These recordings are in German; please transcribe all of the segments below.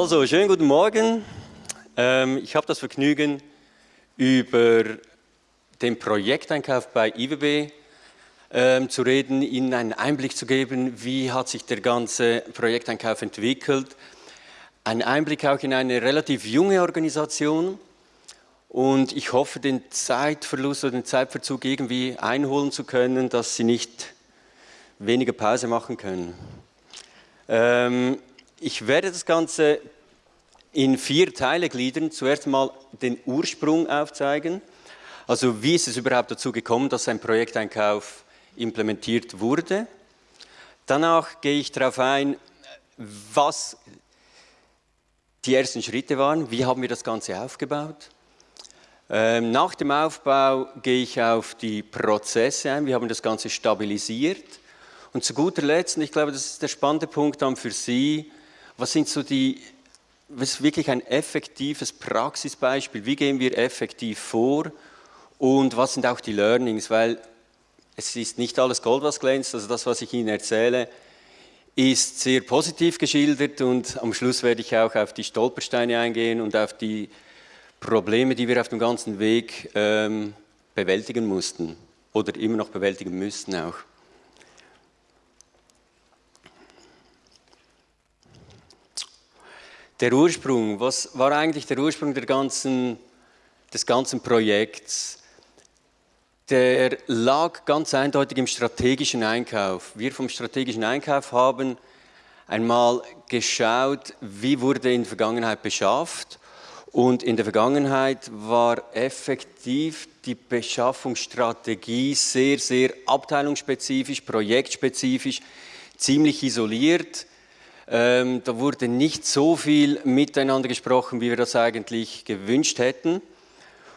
Also, schönen guten Morgen. Ähm, ich habe das Vergnügen, über den Projekteinkauf bei IWB ähm, zu reden, Ihnen einen Einblick zu geben, wie hat sich der ganze Projekteinkauf entwickelt. Ein Einblick auch in eine relativ junge Organisation und ich hoffe, den Zeitverlust oder den Zeitverzug irgendwie einholen zu können, dass Sie nicht weniger Pause machen können. Ähm, ich werde das Ganze in vier Teile gliedern. Zuerst mal den Ursprung aufzeigen. Also wie ist es überhaupt dazu gekommen, dass ein Projekteinkauf implementiert wurde. Danach gehe ich darauf ein, was die ersten Schritte waren, wie haben wir das Ganze aufgebaut. Ähm, nach dem Aufbau gehe ich auf die Prozesse ein, wie haben das Ganze stabilisiert. Und zu guter Letzt, und ich glaube, das ist der spannende Punkt dann für Sie, was sind so die, was ist wirklich ein effektives Praxisbeispiel, wie gehen wir effektiv vor? Und was sind auch die Learnings, weil es ist nicht alles Gold, was glänzt, also das, was ich Ihnen erzähle, ist sehr positiv geschildert und am Schluss werde ich auch auf die Stolpersteine eingehen und auf die Probleme, die wir auf dem ganzen Weg ähm, bewältigen mussten oder immer noch bewältigen müssten auch. Der Ursprung, was war eigentlich der Ursprung der ganzen, des ganzen Projekts? der lag ganz eindeutig im strategischen Einkauf. Wir vom strategischen Einkauf haben einmal geschaut, wie wurde in der Vergangenheit beschafft und in der Vergangenheit war effektiv die Beschaffungsstrategie sehr, sehr abteilungsspezifisch, projektspezifisch, ziemlich isoliert. Ähm, da wurde nicht so viel miteinander gesprochen, wie wir das eigentlich gewünscht hätten.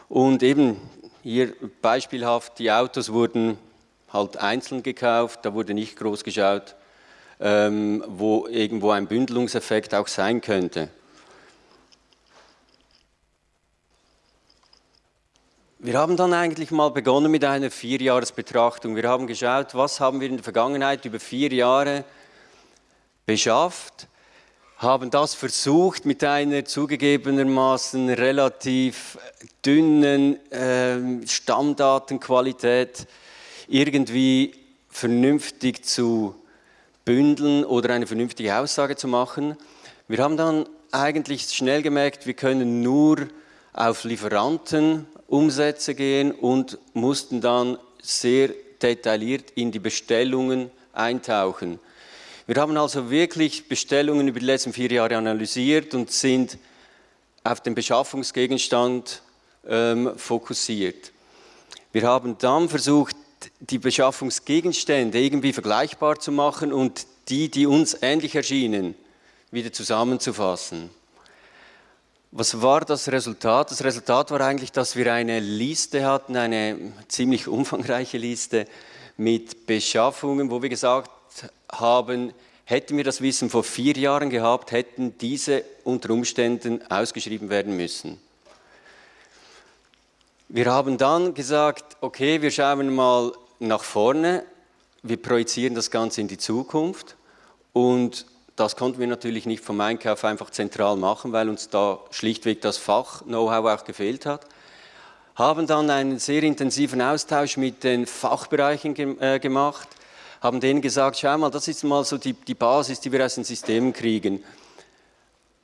Und eben hier beispielhaft, die Autos wurden halt einzeln gekauft, da wurde nicht groß geschaut, ähm, wo irgendwo ein Bündelungseffekt auch sein könnte. Wir haben dann eigentlich mal begonnen mit einer Vierjahresbetrachtung. Wir haben geschaut, was haben wir in der Vergangenheit über vier Jahre beschafft haben das versucht mit einer zugegebenermaßen relativ dünnen äh, Stammdatenqualität irgendwie vernünftig zu bündeln oder eine vernünftige Aussage zu machen. Wir haben dann eigentlich schnell gemerkt, wir können nur auf Lieferantenumsätze gehen und mussten dann sehr detailliert in die Bestellungen eintauchen. Wir haben also wirklich Bestellungen über die letzten vier Jahre analysiert und sind auf den Beschaffungsgegenstand ähm, fokussiert. Wir haben dann versucht, die Beschaffungsgegenstände irgendwie vergleichbar zu machen und die, die uns ähnlich erschienen, wieder zusammenzufassen. Was war das Resultat? Das Resultat war eigentlich, dass wir eine Liste hatten, eine ziemlich umfangreiche Liste mit Beschaffungen, wo wir gesagt haben, hätten wir das Wissen vor vier Jahren gehabt, hätten diese unter Umständen ausgeschrieben werden müssen. Wir haben dann gesagt, okay, wir schauen mal nach vorne, wir projizieren das Ganze in die Zukunft und das konnten wir natürlich nicht vom Einkauf einfach zentral machen, weil uns da schlichtweg das Fach-Know-how auch gefehlt hat. Haben dann einen sehr intensiven Austausch mit den Fachbereichen äh, gemacht, haben denen gesagt, schau mal, das ist mal so die, die Basis, die wir aus den Systemen kriegen.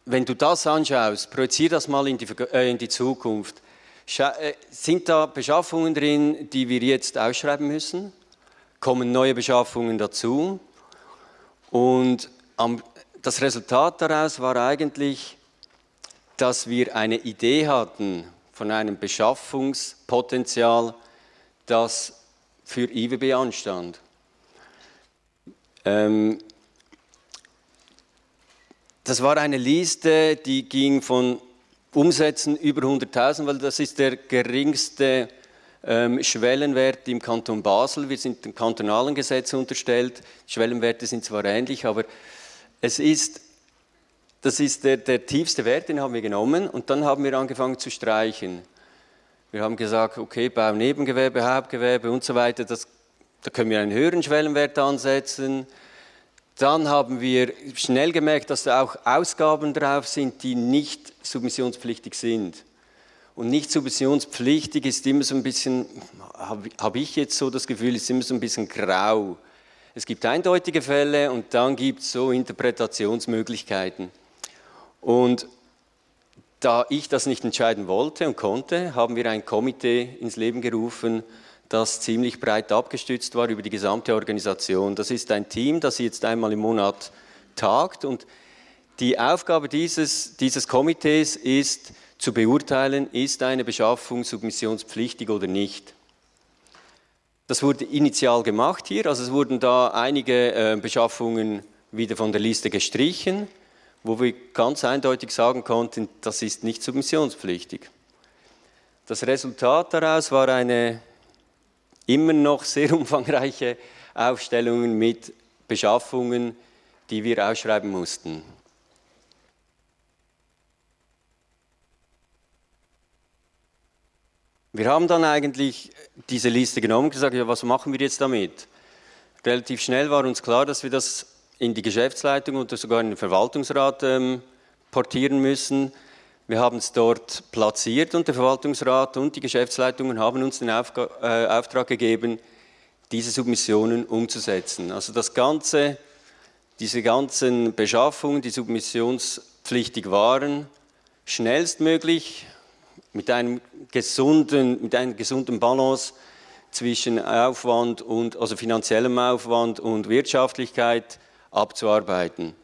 Wenn du das anschaust, projizier das mal in die, äh, in die Zukunft. Schau, äh, sind da Beschaffungen drin, die wir jetzt ausschreiben müssen? Kommen neue Beschaffungen dazu? Und am, das Resultat daraus war eigentlich, dass wir eine Idee hatten von einem Beschaffungspotenzial, das für IWB anstand. Ähm, das war eine Liste, die ging von Umsätzen über 100.000, weil das ist der geringste ähm, Schwellenwert im Kanton Basel. Wir sind dem kantonalen Gesetz unterstellt. Schwellenwerte sind zwar ähnlich, aber es ist, das ist der, der tiefste Wert, den haben wir genommen und dann haben wir angefangen zu streichen. Wir haben gesagt, okay, Bau, Nebengewerbe, Hauptgewerbe und so weiter, das da können wir einen höheren Schwellenwert ansetzen. dann haben wir schnell gemerkt, dass da auch Ausgaben drauf sind, die nicht submissionspflichtig sind. Und nicht submissionspflichtig ist immer so ein bisschen, habe hab ich jetzt so das Gefühl, ist immer so ein bisschen grau. Es gibt eindeutige Fälle und dann gibt es so Interpretationsmöglichkeiten. Und da ich das nicht entscheiden wollte und konnte, haben wir ein Komitee ins Leben gerufen, das ziemlich breit abgestützt war über die gesamte Organisation. Das ist ein Team, das jetzt einmal im Monat tagt und die Aufgabe dieses, dieses Komitees ist, zu beurteilen, ist eine Beschaffung submissionspflichtig oder nicht. Das wurde initial gemacht hier, also es wurden da einige äh, Beschaffungen wieder von der Liste gestrichen, wo wir ganz eindeutig sagen konnten, das ist nicht submissionspflichtig. Das Resultat daraus war eine immer noch sehr umfangreiche Aufstellungen mit Beschaffungen, die wir ausschreiben mussten. Wir haben dann eigentlich diese Liste genommen und gesagt, ja, was machen wir jetzt damit? Relativ schnell war uns klar, dass wir das in die Geschäftsleitung oder sogar in den Verwaltungsrat ähm, portieren müssen. Wir haben es dort platziert und der Verwaltungsrat und die Geschäftsleitungen haben uns den Aufga äh, Auftrag gegeben, diese Submissionen umzusetzen. Also das Ganze, diese ganzen Beschaffungen, die submissionspflichtig waren, schnellstmöglich mit einem gesunden, mit einer gesunden Balance zwischen Aufwand und, also finanziellem Aufwand und Wirtschaftlichkeit abzuarbeiten.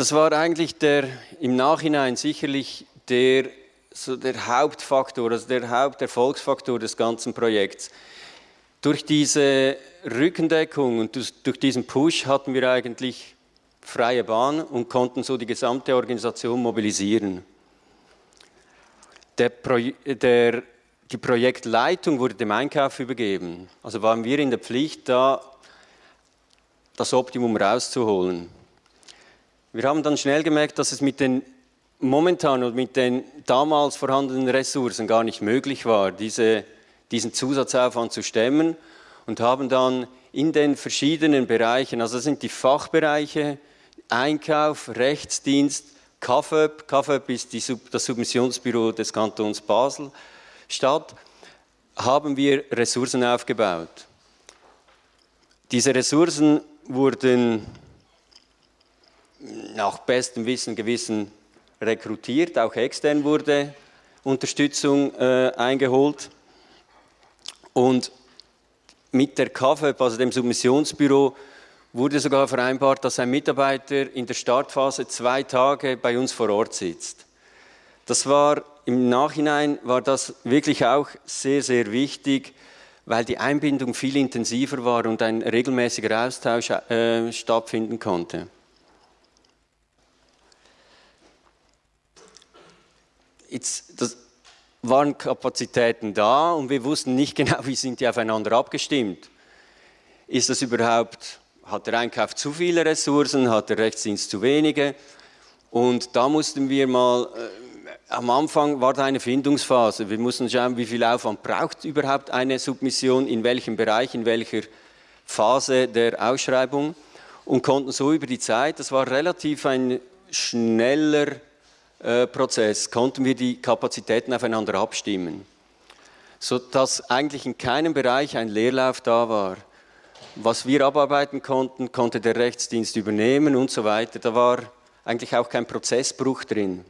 Das war eigentlich der, im Nachhinein sicherlich der, so der Hauptfaktor, also der Haupterfolgsfaktor des ganzen Projekts. Durch diese Rückendeckung und durch diesen Push hatten wir eigentlich freie Bahn und konnten so die gesamte Organisation mobilisieren. Der Pro der, die Projektleitung wurde dem Einkauf übergeben. Also waren wir in der Pflicht, da das Optimum rauszuholen. Wir haben dann schnell gemerkt, dass es mit den momentan und mit den damals vorhandenen Ressourcen gar nicht möglich war, diese, diesen Zusatzaufwand zu stemmen und haben dann in den verschiedenen Bereichen, also das sind die Fachbereiche, Einkauf, Rechtsdienst, KFÖP, KFÖP ist die, das Submissionsbüro des Kantons Basel-Stadt, haben wir Ressourcen aufgebaut. Diese Ressourcen wurden nach bestem Wissen Gewissen rekrutiert, auch extern wurde Unterstützung äh, eingeholt. Und mit der KFÖP, also dem Submissionsbüro, wurde sogar vereinbart, dass ein Mitarbeiter in der Startphase zwei Tage bei uns vor Ort sitzt. Das war im Nachhinein war das wirklich auch sehr, sehr wichtig, weil die Einbindung viel intensiver war und ein regelmäßiger Austausch äh, stattfinden konnte. Jetzt, das waren Kapazitäten da und wir wussten nicht genau, wie sind die aufeinander abgestimmt. Ist das überhaupt, hat der Einkauf zu viele Ressourcen, hat der Rechtsdienst zu wenige? Und da mussten wir mal, äh, am Anfang war da eine Findungsphase. Wir mussten schauen, wie viel Aufwand braucht überhaupt eine Submission, in welchem Bereich, in welcher Phase der Ausschreibung und konnten so über die Zeit, das war relativ ein schneller Prozess konnten wir die Kapazitäten aufeinander abstimmen, sodass eigentlich in keinem Bereich ein Leerlauf da war. Was wir abarbeiten konnten, konnte der Rechtsdienst übernehmen und so weiter. Da war eigentlich auch kein Prozessbruch drin.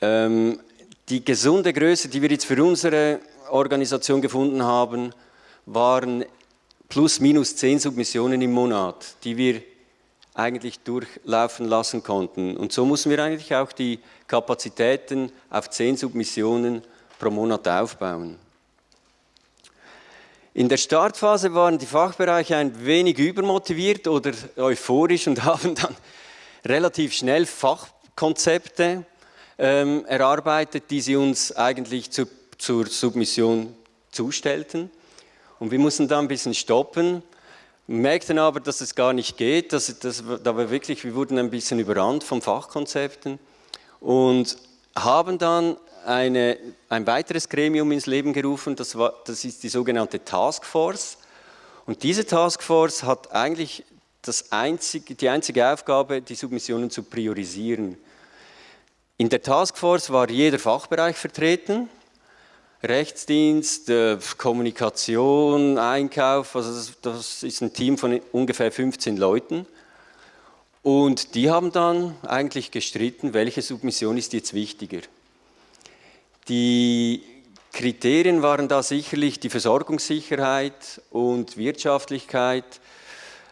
Ähm, die gesunde Größe, die wir jetzt für unsere Organisation gefunden haben, waren plus minus zehn Submissionen im Monat, die wir eigentlich durchlaufen lassen konnten. Und so mussten wir eigentlich auch die Kapazitäten auf zehn Submissionen pro Monat aufbauen. In der Startphase waren die Fachbereiche ein wenig übermotiviert oder euphorisch und haben dann relativ schnell Fachkonzepte ähm, erarbeitet, die sie uns eigentlich zu, zur Submission zustellten. Und wir mussten da ein bisschen stoppen merkten aber, dass es gar nicht geht. Dass, dass, da war wirklich, wir wurden ein bisschen überrannt von Fachkonzepten und haben dann eine, ein weiteres Gremium ins Leben gerufen, das, war, das ist die sogenannte Taskforce. Und diese Taskforce hat eigentlich einzige, die einzige Aufgabe, die Submissionen zu priorisieren. In der Taskforce war jeder Fachbereich vertreten, Rechtsdienst, äh, Kommunikation, Einkauf, also das, das ist ein Team von ungefähr 15 Leuten. Und die haben dann eigentlich gestritten, welche Submission ist jetzt wichtiger. Die Kriterien waren da sicherlich die Versorgungssicherheit und Wirtschaftlichkeit,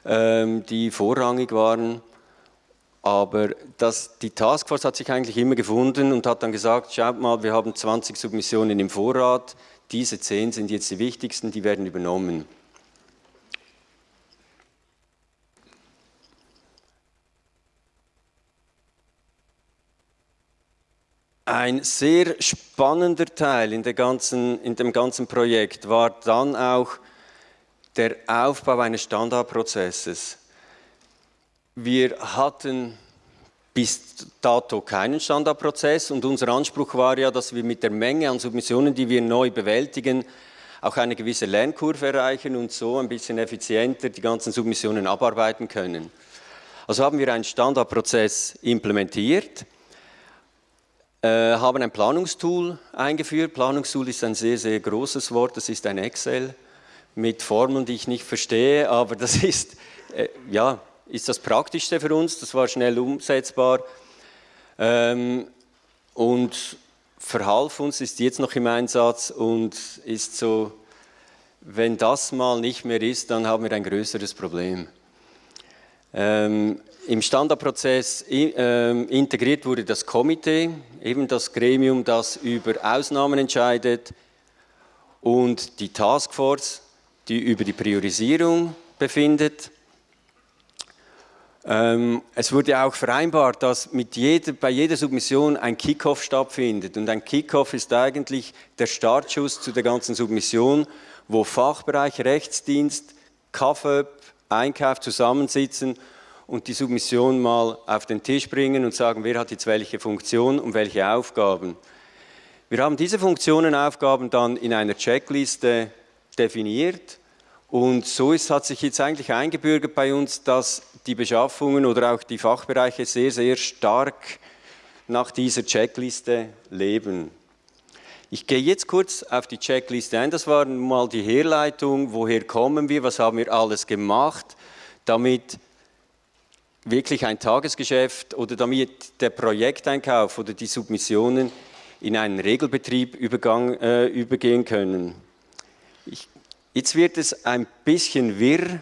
ähm, die vorrangig waren. Aber das, die Taskforce hat sich eigentlich immer gefunden und hat dann gesagt, schaut mal, wir haben 20 Submissionen im Vorrat, diese 10 sind jetzt die wichtigsten, die werden übernommen. Ein sehr spannender Teil in, ganzen, in, dem ganzen Projekt war dann auch der Aufbau eines Standardprozesses. Wir hatten bis dato keinen Standardprozess und unser Anspruch war ja, dass wir mit der Menge an Submissionen, die wir neu bewältigen, auch eine gewisse Lernkurve erreichen und so ein bisschen effizienter die ganzen Submissionen abarbeiten können. Also haben wir einen Standardprozess implementiert äh, haben ein Planungstool eingeführt. Planungstool ist ein sehr, sehr großes Wort, das ist ein Excel mit Formeln, die ich nicht verstehe, aber das ist, äh, ja, ist das Praktischste für uns, das war schnell umsetzbar ähm, und verhalf uns, ist jetzt noch im Einsatz und ist so, wenn das mal nicht mehr ist, dann haben wir ein größeres Problem. Ähm, Im Standardprozess äh, integriert wurde das Komitee, eben das Gremium, das über Ausnahmen entscheidet und die Taskforce, die über die Priorisierung befindet. Ähm, es wurde auch vereinbart, dass mit jeder, bei jeder Submission ein Kickoff stattfindet. Und ein Kickoff ist eigentlich der Startschuss zu der ganzen Submission, wo Fachbereich, Rechtsdienst, KFÖP, Einkauf zusammensitzen und die Submission mal auf den Tisch bringen und sagen, wer hat jetzt welche Funktion und welche Aufgaben. Wir haben diese Funktionen und Aufgaben dann in einer Checkliste definiert und so ist, hat sich jetzt eigentlich eingebürgert bei uns, dass die Beschaffungen oder auch die Fachbereiche sehr, sehr stark nach dieser Checkliste leben. Ich gehe jetzt kurz auf die Checkliste ein. Das war mal die Herleitung, woher kommen wir, was haben wir alles gemacht, damit wirklich ein Tagesgeschäft oder damit der Projekteinkauf oder die Submissionen in einen Regelbetrieb übergang, äh, übergehen können. Ich, jetzt wird es ein bisschen wirr,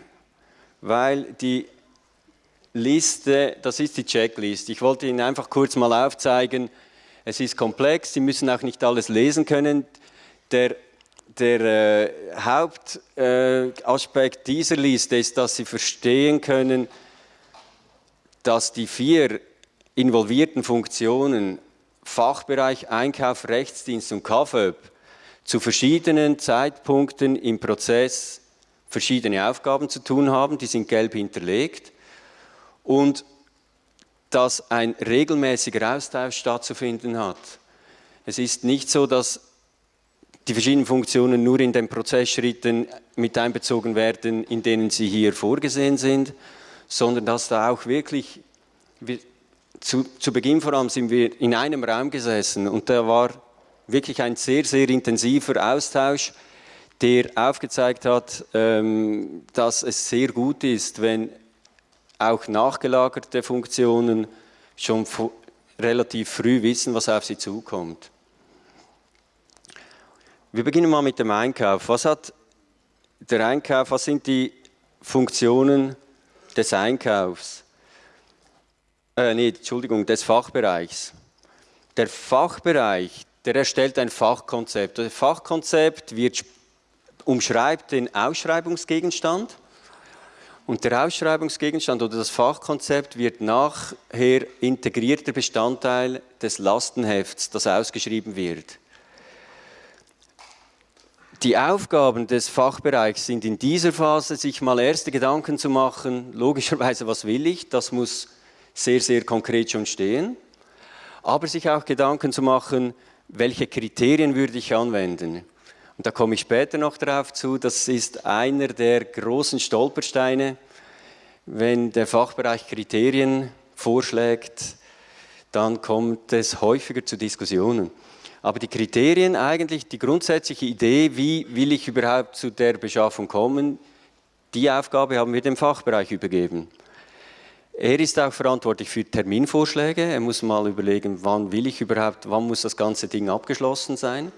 weil die Liste, das ist die Checklist. Ich wollte Ihnen einfach kurz mal aufzeigen, es ist komplex, Sie müssen auch nicht alles lesen können. Der, der äh, Hauptaspekt äh, dieser Liste ist, dass Sie verstehen können, dass die vier involvierten Funktionen Fachbereich, Einkauf, Rechtsdienst und KFÖP zu verschiedenen Zeitpunkten im Prozess verschiedene Aufgaben zu tun haben, die sind gelb hinterlegt und dass ein regelmäßiger Austausch stattzufinden hat. Es ist nicht so, dass die verschiedenen Funktionen nur in den Prozessschritten mit einbezogen werden, in denen sie hier vorgesehen sind, sondern dass da auch wirklich, wir, zu, zu Beginn vor allem sind wir in einem Raum gesessen und da war wirklich ein sehr, sehr intensiver Austausch, der aufgezeigt hat, ähm, dass es sehr gut ist, wenn auch nachgelagerte Funktionen schon relativ früh wissen, was auf sie zukommt. Wir beginnen mal mit dem Einkauf. Was hat der Einkauf, was sind die Funktionen des Einkaufs, äh, nee, Entschuldigung, des Fachbereichs. Der Fachbereich, der erstellt ein Fachkonzept. Das Fachkonzept wird, umschreibt den Ausschreibungsgegenstand und der Ausschreibungsgegenstand oder das Fachkonzept wird nachher integrierter Bestandteil des Lastenhefts, das ausgeschrieben wird. Die Aufgaben des Fachbereichs sind in dieser Phase, sich mal erste Gedanken zu machen, logischerweise, was will ich, das muss sehr, sehr konkret schon stehen, aber sich auch Gedanken zu machen, welche Kriterien würde ich anwenden. Und da komme ich später noch darauf zu, das ist einer der großen Stolpersteine, wenn der Fachbereich Kriterien vorschlägt, dann kommt es häufiger zu Diskussionen. Aber die Kriterien eigentlich, die grundsätzliche Idee, wie will ich überhaupt zu der Beschaffung kommen, die Aufgabe haben wir dem Fachbereich übergeben. Er ist auch verantwortlich für Terminvorschläge. Er muss mal überlegen, wann will ich überhaupt, wann muss das ganze Ding abgeschlossen sein.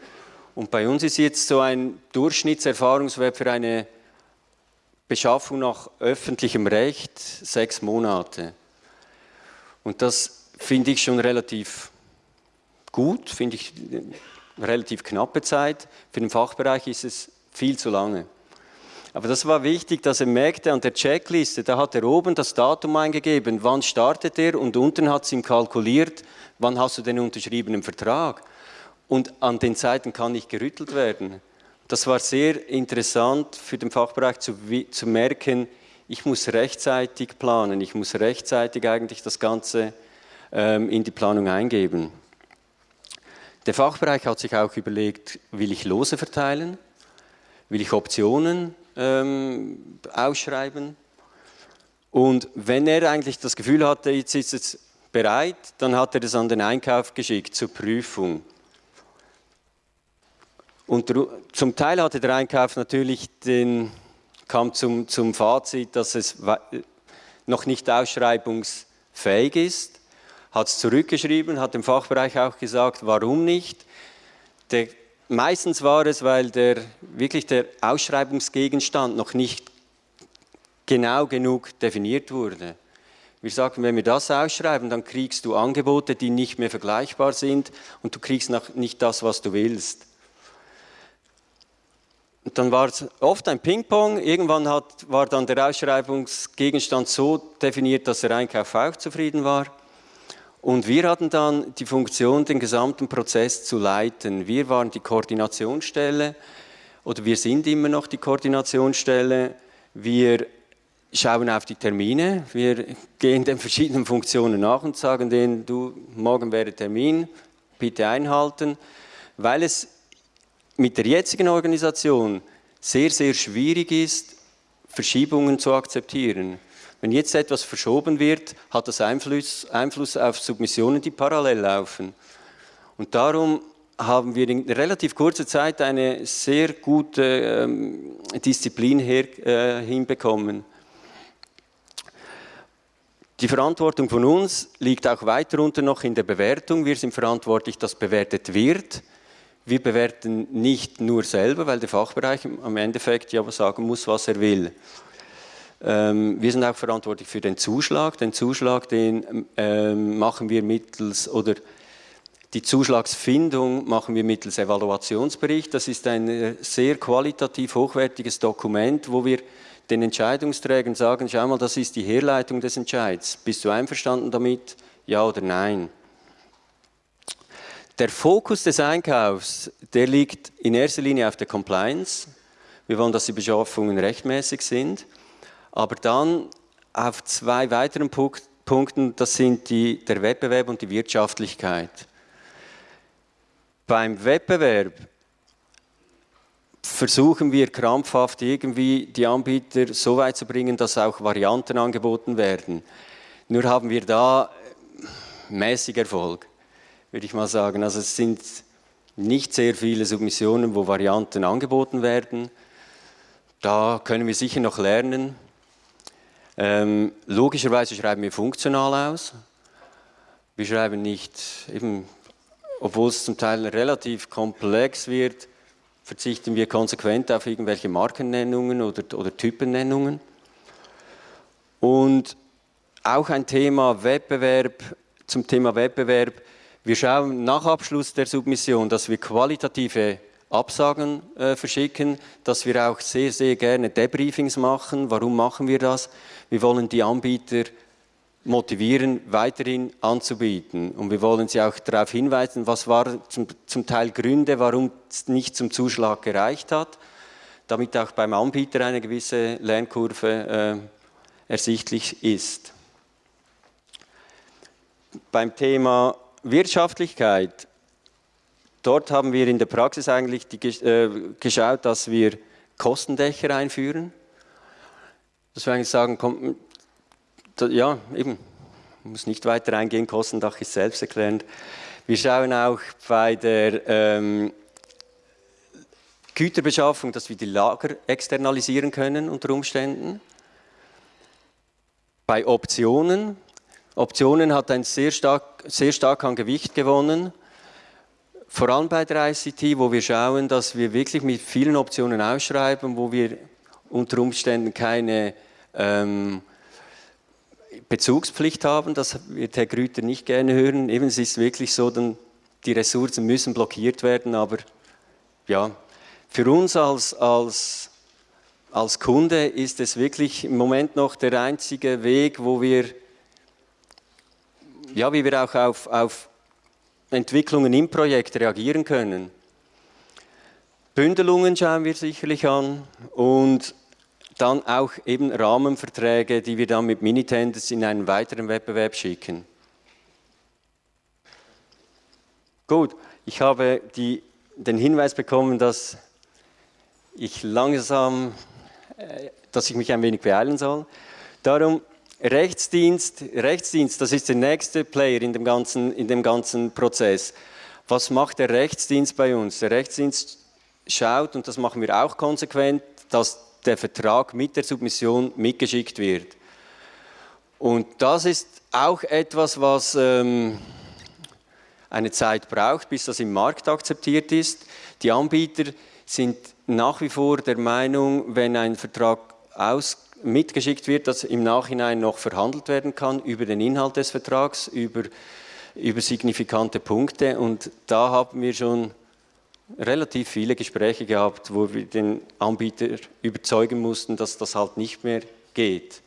Und bei uns ist jetzt so ein Durchschnittserfahrungswert für eine Beschaffung nach öffentlichem Recht sechs Monate. Und das finde ich schon relativ gut, finde ich eine relativ knappe Zeit. Für den Fachbereich ist es viel zu lange. Aber das war wichtig, dass er merkte an der Checkliste, da hat er oben das Datum eingegeben, wann startet er und unten hat es ihm kalkuliert, wann hast du den unterschriebenen Vertrag. Und an den Zeiten kann nicht gerüttelt werden. Das war sehr interessant für den Fachbereich zu, zu merken, ich muss rechtzeitig planen, ich muss rechtzeitig eigentlich das Ganze ähm, in die Planung eingeben. Der Fachbereich hat sich auch überlegt, will ich Lose verteilen, will ich Optionen ähm, ausschreiben. Und wenn er eigentlich das Gefühl hatte, jetzt ist es bereit, dann hat er es an den Einkauf geschickt zur Prüfung. Und zum Teil hatte der Einkauf natürlich den, kam zum, zum Fazit, dass es noch nicht ausschreibungsfähig ist, hat es zurückgeschrieben, hat dem Fachbereich auch gesagt, warum nicht. Der Meistens war es, weil der, wirklich der Ausschreibungsgegenstand noch nicht genau genug definiert wurde. Wir sagten, wenn wir das ausschreiben, dann kriegst du Angebote, die nicht mehr vergleichbar sind und du kriegst nicht das, was du willst. Und dann war es oft ein Ping-Pong. Irgendwann hat, war dann der Ausschreibungsgegenstand so definiert, dass der Einkauf auch zufrieden war. Und wir hatten dann die Funktion, den gesamten Prozess zu leiten. Wir waren die Koordinationsstelle oder wir sind immer noch die Koordinationsstelle. Wir schauen auf die Termine, wir gehen den verschiedenen Funktionen nach und sagen denen, du, morgen wäre Termin, bitte einhalten, weil es mit der jetzigen Organisation sehr, sehr schwierig ist, Verschiebungen zu akzeptieren. Wenn jetzt etwas verschoben wird, hat das Einfluss, Einfluss auf Submissionen, die parallel laufen. Und darum haben wir in relativ kurzer Zeit eine sehr gute ähm, Disziplin her, äh, hinbekommen. Die Verantwortung von uns liegt auch weiter unter noch in der Bewertung. Wir sind verantwortlich, dass bewertet wird. Wir bewerten nicht nur selber, weil der Fachbereich am Endeffekt ja sagen muss, was er will. Ähm, wir sind auch verantwortlich für den Zuschlag. Den Zuschlag, den ähm, machen wir mittels, oder die Zuschlagsfindung machen wir mittels Evaluationsbericht. Das ist ein äh, sehr qualitativ hochwertiges Dokument, wo wir den Entscheidungsträgern sagen, schau mal, das ist die Herleitung des Entscheids. Bist du einverstanden damit? Ja oder nein? Der Fokus des Einkaufs, der liegt in erster Linie auf der Compliance. Wir wollen, dass die Beschaffungen rechtmäßig sind. Aber dann auf zwei weiteren Punkten, das sind die, der Wettbewerb und die Wirtschaftlichkeit. Beim Wettbewerb versuchen wir krampfhaft irgendwie die Anbieter so weit zu bringen, dass auch Varianten angeboten werden. Nur haben wir da mäßig Erfolg, würde ich mal sagen. Also es sind nicht sehr viele Submissionen, wo Varianten angeboten werden. Da können wir sicher noch lernen. Ähm, logischerweise schreiben wir funktional aus. Wir schreiben nicht, eben, obwohl es zum Teil relativ komplex wird, verzichten wir konsequent auf irgendwelche Markennennungen oder, oder Typennennungen. Und auch ein Thema Wettbewerb, zum Thema Wettbewerb. Wir schauen nach Abschluss der Submission, dass wir qualitative Absagen äh, verschicken, dass wir auch sehr, sehr gerne Debriefings machen. Warum machen wir das? Wir wollen die Anbieter motivieren, weiterhin anzubieten. Und wir wollen sie auch darauf hinweisen, was waren zum, zum Teil Gründe, warum es nicht zum Zuschlag gereicht hat, damit auch beim Anbieter eine gewisse Lernkurve äh, ersichtlich ist. Beim Thema Wirtschaftlichkeit dort haben wir in der Praxis eigentlich die, äh, geschaut, dass wir Kostendächer einführen. Dass wir eigentlich sagen, komm, da, ja, eben, muss nicht weiter eingehen, Kostendach ist selbsterklärend. Wir schauen auch bei der ähm, Güterbeschaffung, dass wir die Lager externalisieren können unter Umständen. Bei Optionen, Optionen hat ein sehr stark, sehr stark an Gewicht gewonnen, vor allem bei der ICT, wo wir schauen, dass wir wirklich mit vielen Optionen ausschreiben, wo wir unter Umständen keine ähm, Bezugspflicht haben, das wird Herr Grüter nicht gerne hören. Eben, es ist wirklich so, dann die Ressourcen müssen blockiert werden, aber ja, für uns als, als, als Kunde ist es wirklich im Moment noch der einzige Weg, wo wir, ja, wie wir auch auf, auf Entwicklungen im Projekt reagieren können. Bündelungen schauen wir sicherlich an und dann auch eben Rahmenverträge, die wir dann mit Minitenders in einen weiteren Wettbewerb schicken. Gut, ich habe die, den Hinweis bekommen, dass ich langsam, äh, dass ich mich ein wenig beeilen soll. Darum Rechtsdienst, Rechtsdienst, das ist der nächste Player in dem, ganzen, in dem ganzen Prozess. Was macht der Rechtsdienst bei uns? Der Rechtsdienst schaut, und das machen wir auch konsequent, dass der Vertrag mit der Submission mitgeschickt wird. Und das ist auch etwas, was ähm, eine Zeit braucht, bis das im Markt akzeptiert ist. Die Anbieter sind nach wie vor der Meinung, wenn ein Vertrag aus, mitgeschickt wird, dass im Nachhinein noch verhandelt werden kann über den Inhalt des Vertrags, über, über signifikante Punkte. Und da haben wir schon relativ viele Gespräche gehabt, wo wir den Anbieter überzeugen mussten, dass das halt nicht mehr geht.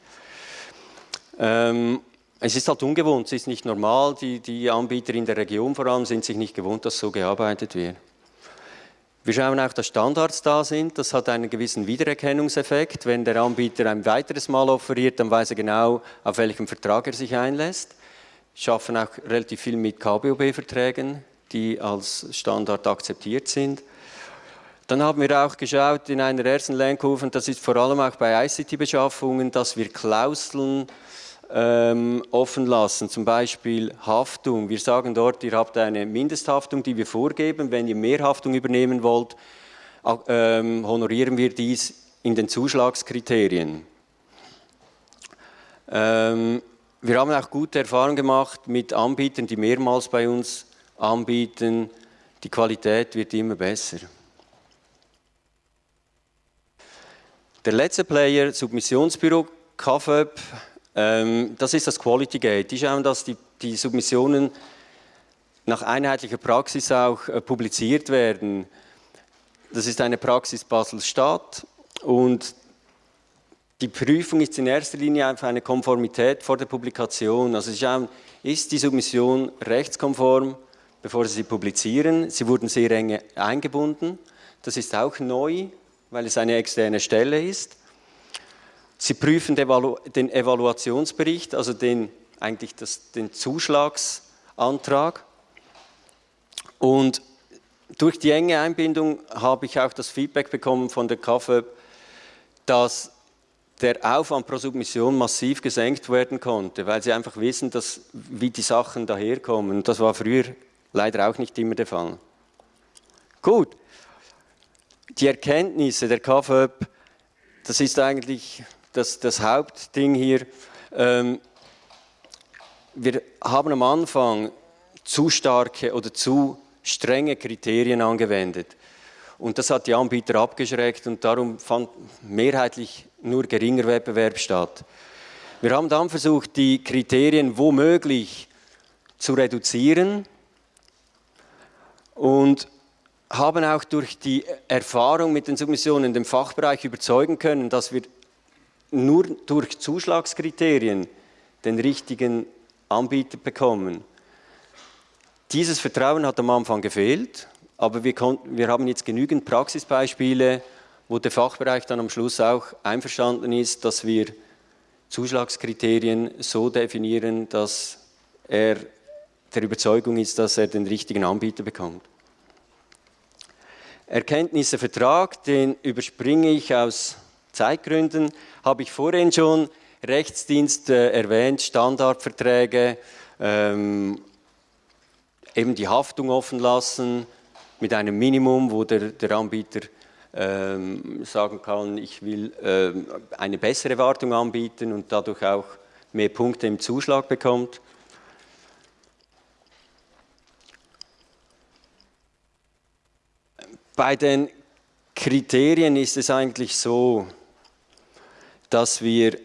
Ähm, es ist halt ungewohnt, es ist nicht normal, die, die Anbieter in der Region vor allem sind sich nicht gewohnt, dass so gearbeitet wird. Wir schauen auch, dass Standards da sind. Das hat einen gewissen Wiedererkennungseffekt. Wenn der Anbieter ein weiteres Mal offeriert, dann weiß er genau, auf welchem Vertrag er sich einlässt. Wir schaffen auch relativ viel mit KBOB-Verträgen, die als Standard akzeptiert sind. Dann haben wir auch geschaut in einer ersten Lenkkurve, und das ist vor allem auch bei ICT-Beschaffungen, dass wir Klauseln ähm, offen lassen, zum Beispiel Haftung. Wir sagen dort, ihr habt eine Mindesthaftung, die wir vorgeben. Wenn ihr mehr Haftung übernehmen wollt, ähm, honorieren wir dies in den Zuschlagskriterien. Ähm, wir haben auch gute Erfahrungen gemacht mit Anbietern, die mehrmals bei uns anbieten. Die Qualität wird immer besser. Der letzte Player, Submissionsbüro, KFÖP, das ist das Quality Gate. Die schauen, dass die, die Submissionen nach einheitlicher Praxis auch äh, publiziert werden. Das ist eine Praxis Basel-Stadt und die Prüfung ist in erster Linie einfach eine Konformität vor der Publikation. Also Sie schauen, ist die Submission rechtskonform, bevor Sie sie publizieren. Sie wurden sehr eng eingebunden. Das ist auch neu, weil es eine externe Stelle ist. Sie prüfen den Evaluationsbericht, also den, eigentlich das, den Zuschlagsantrag. Und durch die enge Einbindung habe ich auch das Feedback bekommen von der KfÖ, dass der Aufwand pro Submission massiv gesenkt werden konnte, weil sie einfach wissen, dass, wie die Sachen daherkommen. Das war früher leider auch nicht immer der Fall. Gut, die Erkenntnisse der KfÖ, das ist eigentlich das, das Hauptding hier. Ähm, wir haben am Anfang zu starke oder zu strenge Kriterien angewendet. Und das hat die Anbieter abgeschreckt und darum fand mehrheitlich nur geringer Wettbewerb statt. Wir haben dann versucht, die Kriterien womöglich zu reduzieren und haben auch durch die Erfahrung mit den Submissionen den Fachbereich überzeugen können, dass wir nur durch Zuschlagskriterien den richtigen Anbieter bekommen. Dieses Vertrauen hat am Anfang gefehlt, aber wir, konnten, wir haben jetzt genügend Praxisbeispiele, wo der Fachbereich dann am Schluss auch einverstanden ist, dass wir Zuschlagskriterien so definieren, dass er der Überzeugung ist, dass er den richtigen Anbieter bekommt. Erkenntnisse Vertrag, den überspringe ich aus Zeitgründen, habe ich vorhin schon Rechtsdienst äh, erwähnt, Standardverträge, ähm, eben die Haftung offen lassen mit einem Minimum, wo der, der Anbieter ähm, sagen kann, ich will ähm, eine bessere Wartung anbieten und dadurch auch mehr Punkte im Zuschlag bekommt. Bei den Kriterien ist es eigentlich so, dass wir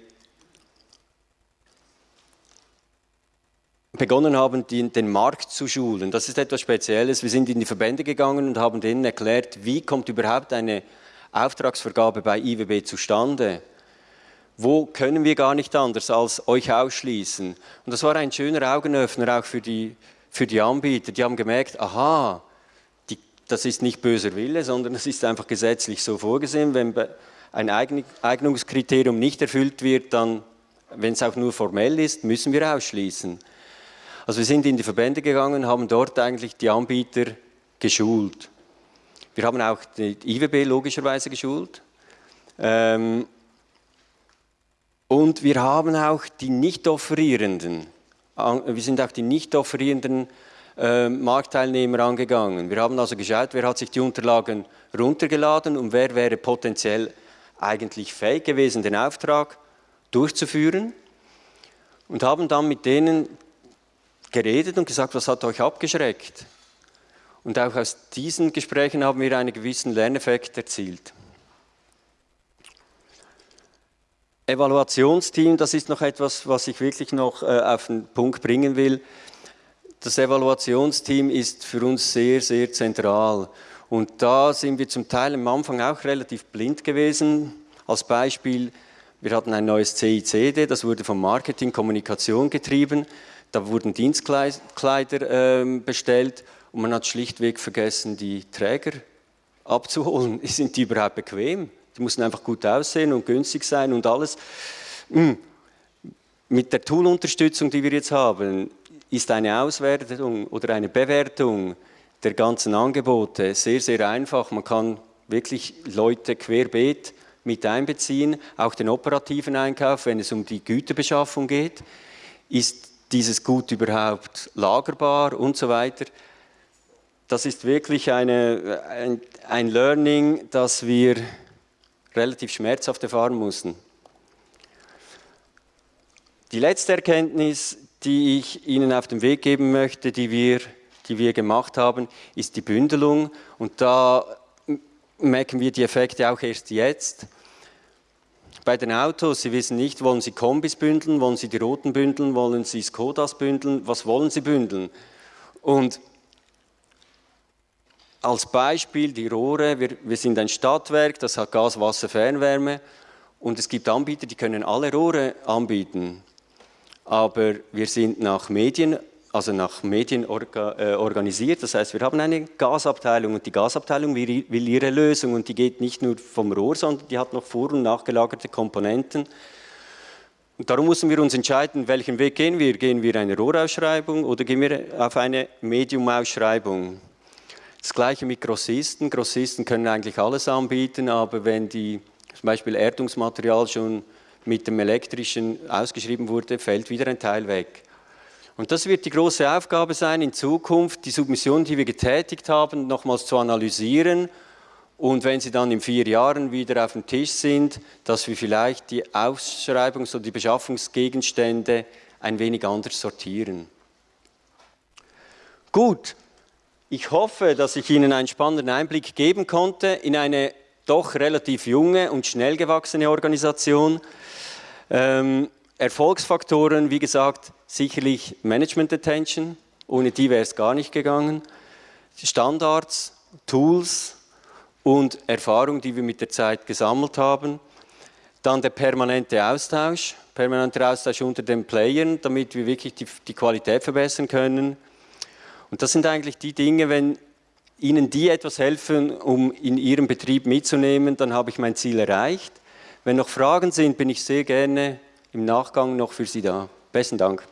begonnen haben, den Markt zu schulen. Das ist etwas Spezielles. Wir sind in die Verbände gegangen und haben denen erklärt, wie kommt überhaupt eine Auftragsvergabe bei IWB zustande. Wo können wir gar nicht anders als euch ausschließen? Und das war ein schöner Augenöffner auch für die, für die Anbieter. Die haben gemerkt, aha, das ist nicht böser Wille, sondern es ist einfach gesetzlich so vorgesehen. Wenn ein Eignungskriterium nicht erfüllt wird, dann, wenn es auch nur formell ist, müssen wir ausschließen. Also wir sind in die Verbände gegangen, haben dort eigentlich die Anbieter geschult. Wir haben auch die IWB logischerweise geschult. Ähm, und wir haben auch die Nicht-Offerierenden, wir sind auch die Nicht-Offerierenden äh, Marktteilnehmer angegangen. Wir haben also geschaut, wer hat sich die Unterlagen runtergeladen und wer wäre potenziell eigentlich fähig gewesen, den Auftrag durchzuführen und haben dann mit denen geredet und gesagt, was hat euch abgeschreckt? Und auch aus diesen Gesprächen haben wir einen gewissen Lerneffekt erzielt. Evaluationsteam, das ist noch etwas, was ich wirklich noch äh, auf den Punkt bringen will. Das Evaluationsteam ist für uns sehr, sehr zentral. Und da sind wir zum Teil am Anfang auch relativ blind gewesen. Als Beispiel, wir hatten ein neues CICD, das wurde vom Marketing Kommunikation getrieben. Da wurden Dienstkleider äh, bestellt und man hat schlichtweg vergessen, die Träger abzuholen. Sind die überhaupt bequem? Die mussten einfach gut aussehen und günstig sein und alles. Hm. Mit der Tool-Unterstützung, die wir jetzt haben, ist eine Auswertung oder eine Bewertung der ganzen Angebote sehr, sehr einfach. Man kann wirklich Leute querbeet mit einbeziehen, auch den operativen Einkauf, wenn es um die Güterbeschaffung geht. Ist dieses Gut überhaupt lagerbar und so weiter? Das ist wirklich eine, ein, ein Learning, das wir relativ schmerzhaft erfahren mussten. Die letzte Erkenntnis, die ich Ihnen auf den Weg geben möchte, die wir, die wir gemacht haben, ist die Bündelung. Und da merken wir die Effekte auch erst jetzt. Bei den Autos, Sie wissen nicht, wollen Sie Kombis bündeln, wollen Sie die roten bündeln, wollen Sie Skodas bündeln, was wollen Sie bündeln? Und als Beispiel die Rohre, wir, wir sind ein Stadtwerk, das hat Gas, Wasser, Fernwärme und es gibt Anbieter, die können alle Rohre anbieten aber wir sind nach Medien, also nach Medien orga, äh, organisiert. Das heißt, wir haben eine Gasabteilung und die Gasabteilung will, will ihre Lösung und die geht nicht nur vom Rohr, sondern die hat noch vor- und nachgelagerte Komponenten. Und darum müssen wir uns entscheiden, welchen Weg gehen wir. Gehen wir eine Rohrausschreibung oder gehen wir auf eine Medium-Ausschreibung? Das gleiche mit Grossisten. Grossisten können eigentlich alles anbieten, aber wenn die zum Beispiel Erdungsmaterial schon mit dem elektrischen ausgeschrieben wurde, fällt wieder ein Teil weg. Und das wird die große Aufgabe sein, in Zukunft die Submission, die wir getätigt haben, nochmals zu analysieren und wenn sie dann in vier Jahren wieder auf dem Tisch sind, dass wir vielleicht die Ausschreibungs- oder die Beschaffungsgegenstände ein wenig anders sortieren. Gut, ich hoffe, dass ich Ihnen einen spannenden Einblick geben konnte in eine doch relativ junge und schnell gewachsene Organisation. Ähm, Erfolgsfaktoren, wie gesagt, sicherlich Management Attention, ohne die wäre es gar nicht gegangen. Standards, Tools und Erfahrung, die wir mit der Zeit gesammelt haben. Dann der permanente Austausch, permanenter Austausch unter den Playern, damit wir wirklich die, die Qualität verbessern können. Und das sind eigentlich die Dinge, wenn Ihnen die etwas helfen, um in Ihrem Betrieb mitzunehmen, dann habe ich mein Ziel erreicht. Wenn noch Fragen sind, bin ich sehr gerne im Nachgang noch für Sie da. Besten Dank.